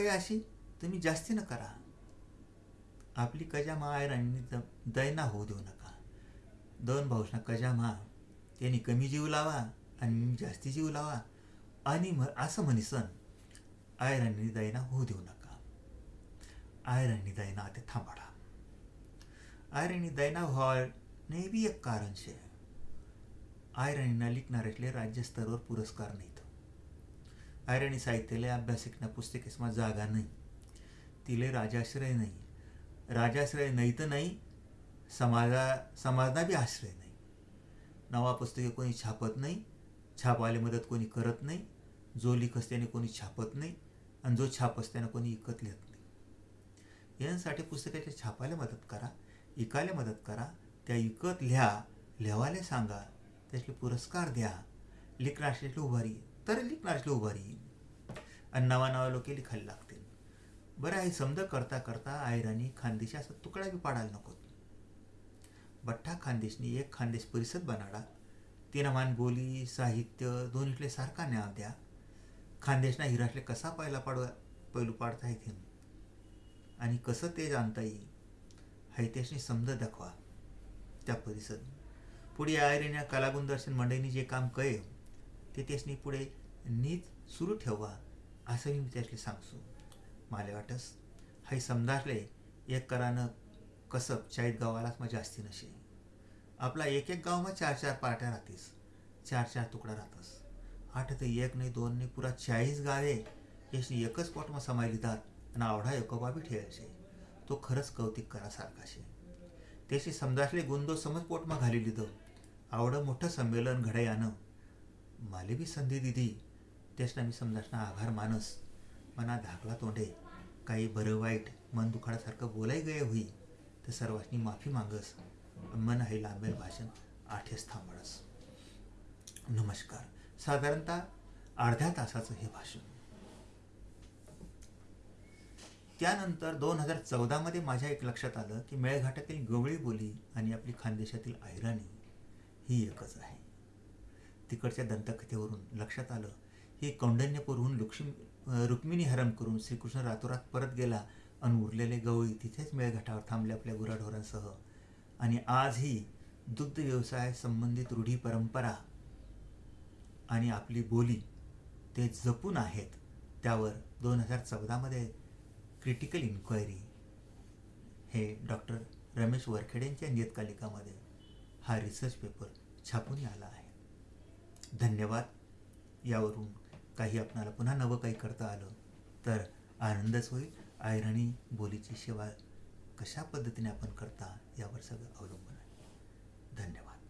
काही अशी तुम्ही जास्ती न करा. आपली कजामा आयराणी दैना होऊ देऊ नका. दोन भाऊसना कजामा त्यांनी कमी जीव लावा आणि मी जास्ती जीव लावा. आणि म असं म्हणीसन आयराणी दैना होऊ देऊ नका. आयराणी दैना ते थांबाडा. आयराणी दैना व्हाय बी एक कारण છે आयराणीना लिखणाऱ्यातले राज्य स्तरावर पुरस्कार नाहीत. आयराणी साहित्याला अभ्यासिकना पुस्तकेसमा जागा नाही. तिले राजाश्रय नाही. राजाश्रय नाही तर नाही समाजा समाजना बी आश्रय नाही. नवा पुस्तके कोणी छापत नाही छापायला मदत कोणी करत नाही जो लिखस त्याने कोणी छापत नाही आणि जो छापस त्यानं कोणी इकत लिहत नाही. यांसाठी पुस्तकाच्या छापायला मदत करा इकायला मदत करा त्या इकत लिहा लिहावायला सांगा त्याचे पुरस्कार द्या लिखणाऱ्यातली उभारी. तर लिखनासली उभं राहील आणि नवा नवा लोके लिखायला लागतील. बरं आहे समजा करता करता आयरानी खानदेशी असा तुकडा बी पाडायला नको बठ्ठा खानदेशनी एक खानदेश परिषद बनाडा. तिनं मान बोली साहित्य दोन्हीतले सारखा न्याव द्या. खानदेशना हिराटले कसा पहिला पाडवा पैलू पाडता येते आणि कसं ते जाणता येईल? हैतेशनी समज दाखवा. त्या परिषद. पुढे आयरेन्या कलागुण दर्शन मंडळींनी जे काम कळे ते त्यासनी पुढे नीत सुरू ठेवा असं मी त्यासले सांगसो मला वाटस हाय समजारले एक करानं कसब चाळीत गावालाच मग जास्ती नशे. आपला एक एक गावमा चार चार पार्ट्या राहतीस चार चार तुकडा राहतस. आठ तर एक नाही दोन नाही पुरा चाळीस गावे याशी एकच पोटमा समायली जात आणि आवडा एकोबाबी ठेवायचे. तो खरंच कौतिक करासारखा शे. त्याशी समजासले गुंदो समज पोटमा घाली लिधं आवडं मोठं संमेलन घडे यानं माले बी संधी दिदी त्यासना मी समजासना आभार मानस। मना धाकला तोंडे काही बरं वाईट मन दुखाडासारखं बोलाय गय होई तर सर्वांनी माफी मागस। मन आहे लांबेल भाषण आठेस थांबडस। नमस्कार। साधारणतः अर्ध्या तासाचं हे भाषण। त्यानंतर दोन हजार चौदामध्ये माझ्या एक लक्षात आलं की मेळघाटातील गवळी बोली आणि आपली खानदेशातील ऐराणी ही एकच आहे. तिकडच्या दंतकथेवरून लक्षात आलं. की कौंडण्यपूरहून लक्ष्मी रुक्मिणी हरण करून श्रीकृष्ण रातोरात परत गेला आणि उरलेले गवळी तिथेच मेळघाटावर थांबले आपल्या गुराढोरांसह. आणि आजही दुग्ध व्यवसाय संबंधित रूढी परंपरा आणि आपली बोली ते जपून आहेत त्यावर दोन हजार चौदामध्ये क्रिटिकल इन्क्वायरी हे डॉक्टर रमेश वरखेडेंच्या नियतकालिकामध्ये हा रिसर्च पेपर छापून आला आहे. धन्यवाद. यावरून काही आपणाला पुन्हा नवं काही करता आलं तर आनंदच होईल. आयरणी बोलीची सेवा कशा पद्धतीने आपण करता यावर सगळं अवलंबून आहे. धन्यवाद.